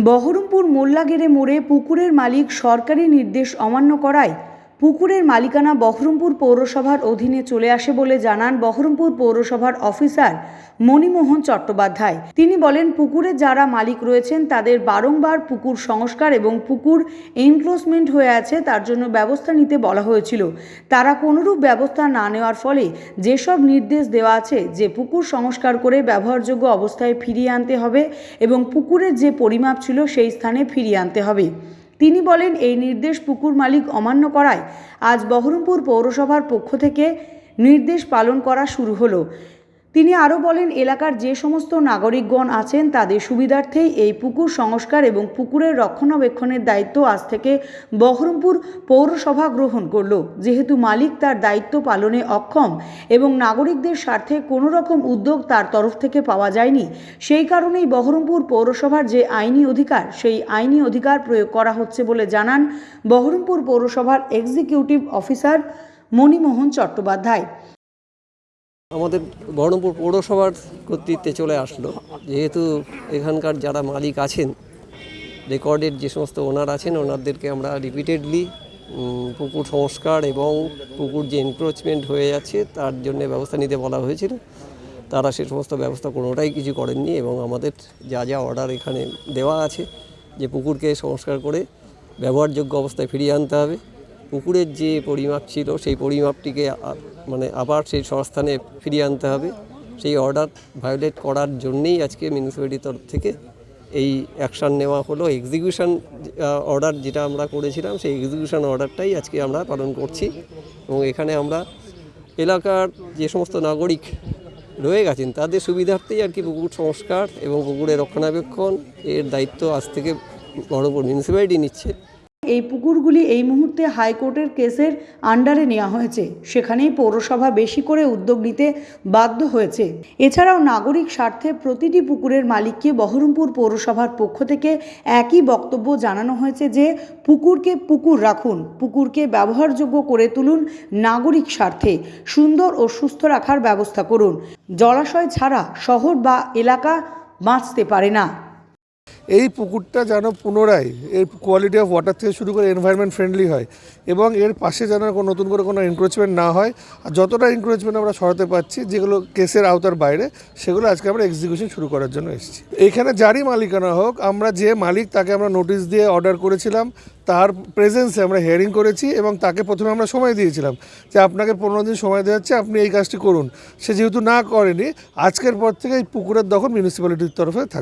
বহরমপুর মোল্লাগেরে মোড়ে পুকুরের মালিক সরকারি নির্দেশ অমান্য করায় পুকুরের মালিকানা বহরমপুর পৌরসভার অধীনে চলে আসে বলে জানান বহরমপুর পৌরসভার অফিসার মণিমোহন চট্টোপাধ্যায়। তিনি বলেন পুকুরের যারা মালিক রয়েছেন, তাদের বারংবার পুকুর সংস্কার এবং পুকুর এনক্লোজমেন্ট হয়ে আছে, তার জন্য ব্যবস্থা নিতে বলা হয়েছিল। তারা কোনোরূপ ব্যবস্থা না নেওয়ার ফলে যেসব নির্দেশ দেওয়া আছে, যে পুকুর সংস্কার করে ব্যবহারযোগ্য অবস্থায় ফিরিয়ে আনতে হবে এবং পুকুরের যে পরিমাপ ছিল, সেই স্থানে ফিরিয়ে আনতে হবে। তিনি বলেন, এই নির্দেশ পুকুর মালিক অমান্য করায় আজ বহরমপুর পৌরসভার পক্ষ থেকে নির্দেশ পালন করা শুরু হলো। তিনি আরও বলেন, এলাকার যে সমস্ত নাগরিকগণ আছেন, তাদের সুবিধার্থেই এই পুকুর সংস্কার এবং পুকুরের রক্ষণাবেক্ষণের দায়িত্ব আজ থেকে বহরমপুর পৌরসভা গ্রহণ করল। যেহেতু মালিক তার দায়িত্ব পালনে অক্ষম এবং নাগরিকদের স্বার্থে কোনো রকম উদ্যোগ তার তরফ থেকে পাওয়া যায়নি, সেই কারণেই বহরমপুর পৌরসভার যে আইনি অধিকার, সেই আইনি অধিকার প্রয়োগ করা হচ্ছে বলে জানান বহরমপুর পৌরসভার এক্সিকিউটিভ অফিসার মণিমোহন চট্টোপাধ্যায়। আমাদের বহরমপুর পৌরসভার কর্তৃত্বে চলে আসলো। যেহেতু এখানকার যারা মালিক আছেন রেকর্ডের যে সমস্ত ওনার আছেন, ওনাদেরকে আমরা রিপিটেডলি পুকুর সংস্কার এবং পুকুর যে এনক্রোচমেন্ট হয়ে যাচ্ছে, তার জন্য ব্যবস্থা নিতে বলা হয়েছিল। তারা সে সমস্ত ব্যবস্থা কোনোটাই কিছু করেননি এবং আমাদের যা যা অর্ডার এখানে দেওয়া আছে, যে পুকুরকে সংস্কার করে ব্যবহারযোগ্য অবস্থায় ফিরিয়ে আনতে হবে। পুকুরের যে পরিমাপ ছিল, সেই পরিমাপটিকে মানে আবার সেই সংস্থানে ফিরিয়ে আনতে হবে। সেই অর্ডার ভায়োলেট করার জন্যেই আজকে মিউনিসিপ্যালিটির তরফ থেকে এই অ্যাকশান নেওয়া হলো। এক্সিকিউশন অর্ডার যেটা আমরা করেছিলাম, সেই এক্সিকিউশন অর্ডারটাই আজকে আমরা পালন করছি। এবং এখানে আমরা এলাকার যে সমস্ত নাগরিক রয়ে গেছেন, তাদের সুবিধার্থেই আর কি পুকুর সংস্কার এবং পুকুরের রক্ষণাবেক্ষণ এর দায়িত্ব আজ থেকে বড় বড় মিউনিসিপ্যালিটি নিচ্ছে। এই পুকুরগুলি এই মুহূর্তে হাইকোর্টের কেসের আন্ডারে নেওয়া হয়েছে। সেখানেই পৌরসভা বেশি করে উদ্যোগ নিতে বাধ্য হয়েছে। এছাড়াও নাগরিক স্বার্থে প্রতিটি পুকুরের মালিককে বহরমপুর পৌরসভার পক্ষ থেকে একই বক্তব্য জানানো হয়েছে যে, পুকুরকে পুকুর রাখুন, পুকুরকে ব্যবহারযোগ্য করে তুলুন নাগরিক স্বার্থে, সুন্দর ও সুস্থ রাখার ব্যবস্থা করুন। জলাশয় ছাড়া শহর বা এলাকা বাঁচতে পারে না। এই পুকুরটা যেন পুনরায় এর কোয়ালিটি অফ ওয়াটার থেকে শুরু করে এনভায়রনমেন্ট ফ্রেন্ডলি হয় এবং এর পাশে যেন কোনো নতুন করে কোনো এনক্রোচমেন্ট না হয়। আর যতটা এনক্রোচমেন্ট আমরা সরাতে পারছি, যেগুলো কেসের আওতার বাইরে, সেগুলো আজকে আমরা এক্সিকিউশন শুরু করার জন্য এসেছি। এখানে যারই মালিকানা হোক, আমরা যে মালিক তাকে আমরা নোটিশ দিয়ে অর্ডার করেছিলাম, তার প্রেজেন্সে আমরা হেয়ারিং করেছি এবং তাকে প্রথমে আমরা সময় দিয়েছিলাম যে আপনাকে পনেরো দিন সময় দেওয়া হচ্ছে, আপনি এই কাজটি করুন। সে যেহেতু না করেনি, আজকের পর থেকে এই পুকুরের দখল মিউনিসিপ্যালিটির তরফে থাকবে।